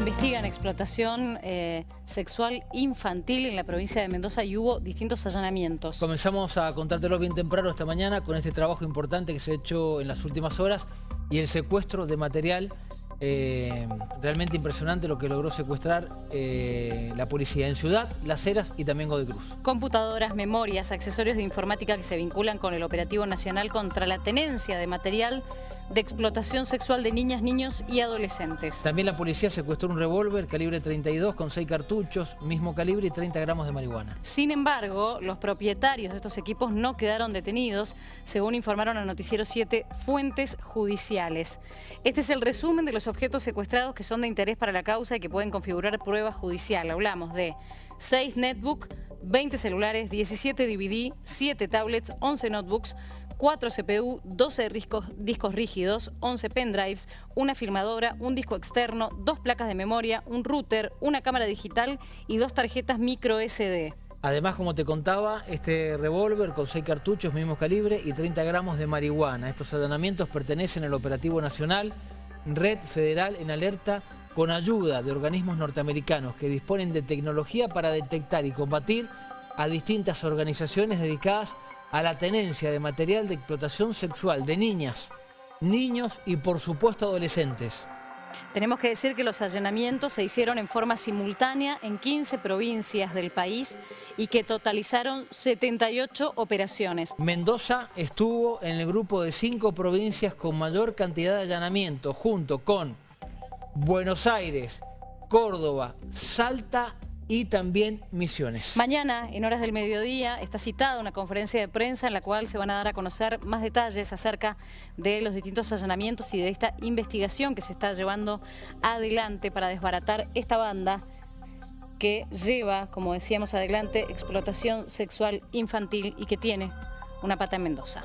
investigan explotación eh, sexual infantil en la provincia de Mendoza y hubo distintos allanamientos. Comenzamos a contártelo bien temprano esta mañana con este trabajo importante que se ha hecho en las últimas horas y el secuestro de material eh, realmente impresionante lo que logró secuestrar eh, la policía en Ciudad, Las Heras y también Godecruz. Computadoras, memorias, accesorios de informática que se vinculan con el operativo nacional contra la tenencia de material de explotación sexual de niñas, niños y adolescentes. También la policía secuestró un revólver calibre 32 con 6 cartuchos, mismo calibre y 30 gramos de marihuana. Sin embargo, los propietarios de estos equipos no quedaron detenidos, según informaron a Noticiero 7 fuentes judiciales. Este es el resumen de los objetos secuestrados que son de interés para la causa y que pueden configurar prueba judicial. Hablamos de 6 netbook, 20 celulares, 17 DVD, 7 tablets, 11 notebooks, 4 CPU, 12 discos, rígidos, 11 pendrives, una filmadora, un disco externo, dos placas de memoria, un router, una cámara digital y dos tarjetas micro SD. Además, como te contaba, este revólver con 6 cartuchos, mismo calibre y 30 gramos de marihuana. Estos allanamientos pertenecen al Operativo Nacional, Red Federal en alerta con ayuda de organismos norteamericanos que disponen de tecnología para detectar y combatir a distintas organizaciones dedicadas a la tenencia de material de explotación sexual de niñas, niños y por supuesto adolescentes. Tenemos que decir que los allanamientos se hicieron en forma simultánea en 15 provincias del país y que totalizaron 78 operaciones. Mendoza estuvo en el grupo de cinco provincias con mayor cantidad de allanamientos, junto con Buenos Aires, Córdoba, Salta y también Misiones. Mañana, en horas del mediodía, está citada una conferencia de prensa en la cual se van a dar a conocer más detalles acerca de los distintos allanamientos y de esta investigación que se está llevando adelante para desbaratar esta banda que lleva, como decíamos adelante, explotación sexual infantil y que tiene una pata en Mendoza.